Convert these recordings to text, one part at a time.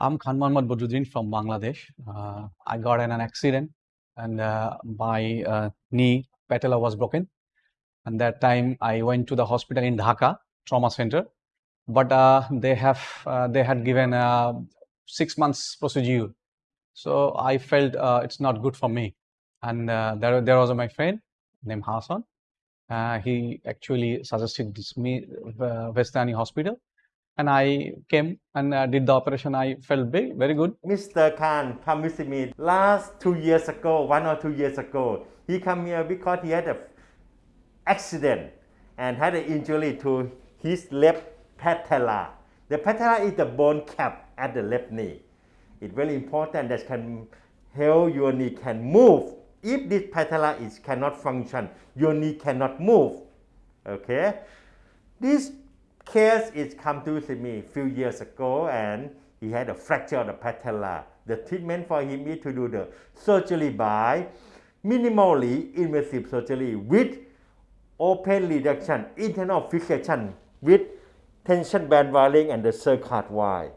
I'm Khan Mohammad Badruddin from Bangladesh. Uh, I got in an accident and uh, my uh, knee patella was broken. And that time I went to the hospital in Dhaka trauma center, but uh, they have uh, they had given a six months procedure. So I felt uh, it's not good for me. And there there was my friend named Hassan. he actually suggested this me Vejthani Hospital and I came and uh, did the operation. I felt very, very good. Mr. Khan come visit me last two years ago, one or two years ago. He come here because he had an accident and had an injury to his left patella. The patella is the bone cap at the left knee. It's very important that can help your knee can move. If this patella is cannot function, your knee cannot move. Okay, this case is come to see me a few years ago and he had a fracture of the patella. The treatment for him is to do the surgery by minimally invasive surgery with open reduction, internal fixation with tension band wiring and the cerclage wire.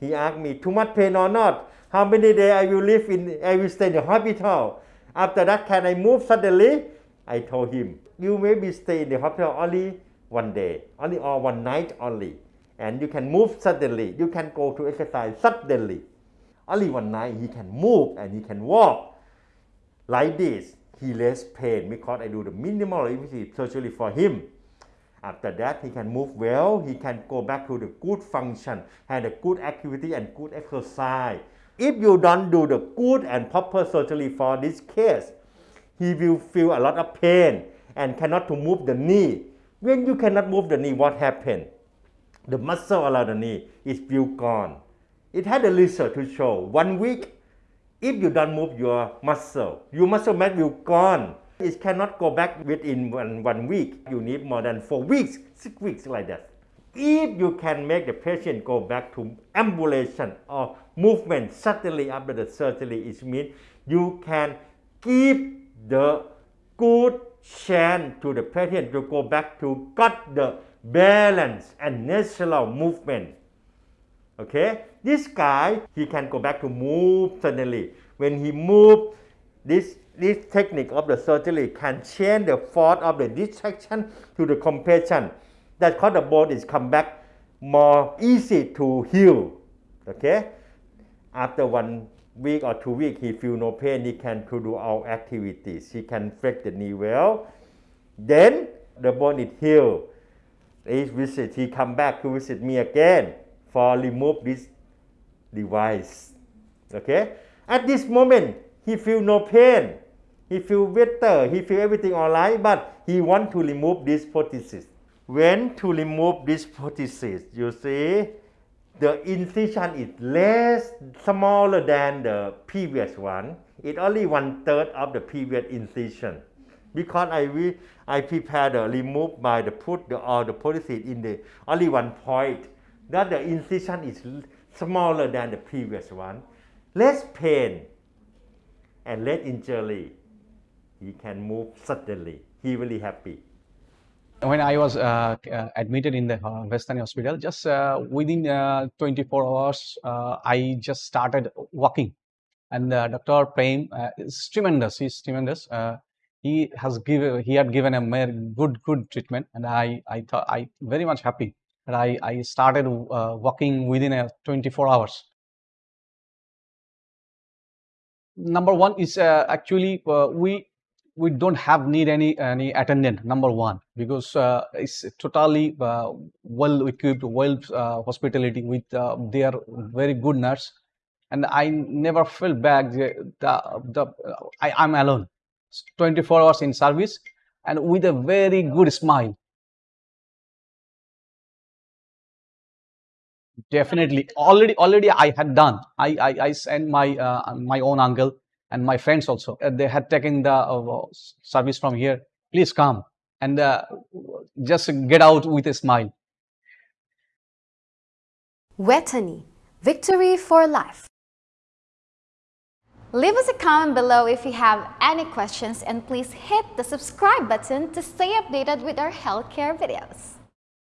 He asked me, too much pain or not? How many days I will live in, I will stay in the hospital? After that, can I move suddenly? I told him, you may be stay in the hospital only one day, only or one night only. And you can move suddenly. You can go to exercise suddenly. Only one night he can move and he can walk. Like this, he less pain because I do the minimal invasive surgery for him. After that, he can move well. He can go back to the good function, have a good activity and good exercise. If you don't do the good and proper surgery for this case, he will feel a lot of pain and cannot to move the knee when you cannot move the knee, what happened? The muscle around the knee is still gone. It had a research to show one week, if you don't move your muscle, your muscle mass will gone. It cannot go back within one, one week. You need more than four weeks, six weeks like that. If you can make the patient go back to ambulation or movement suddenly after the surgery, it means you can keep the good chance to the patient to go back to cut the balance and natural movement. Okay, this guy, he can go back to move suddenly. When he move, this, this technique of the surgery can change the force of the distraction to the compression. That cause the bone is come back more easy to heal. Okay, after one week or two weeks, he feel no pain, he can to do all activities. He can flex the knee well. Then the bone is healed. He visit, he come back to visit me again for remove this device. Okay? At this moment, he feel no pain. He feel better. He feel everything all right, but he want to remove this prosthesis. When to remove this prosthesis, you see, the incision is less smaller than the previous one. It only one third of the previous incision. Because I we I prepare the remove by the put the or the polycid in the only one point. That the incision is smaller than the previous one. Less pain and less injury. He can move suddenly. He will really be happy when I was uh, uh, admitted in the uh, Vejthani hospital, just uh, within uh, 24 hours, uh, I just started walking. And Dr. Prem is tremendous. He's tremendous. he has given, he had given a good, good treatment, and I, I thought I very much happy that I, I started walking within a 24 hours. Number one is actually we we don't have need any any attendant number one because uh, it's totally uh, well equipped well uh, hospitality with uh, their very good nurse. And i never feel bad the, the, the I, i'm alone. 24 hours in service and with a very good smile. Definitely. Already already i had done. I i, I sent my uh, my own uncle and my friends also. Uh, they had taken the uh, service from here. Please come and uh, just get out with a smile. Vejthani, victory for life. Leave us a comment below if you have any questions and please hit the subscribe button to stay updated with our healthcare videos.